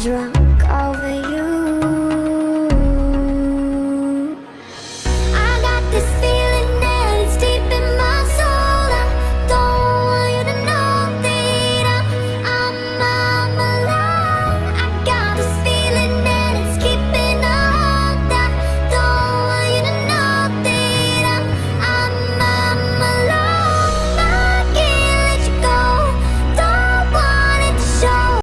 drunk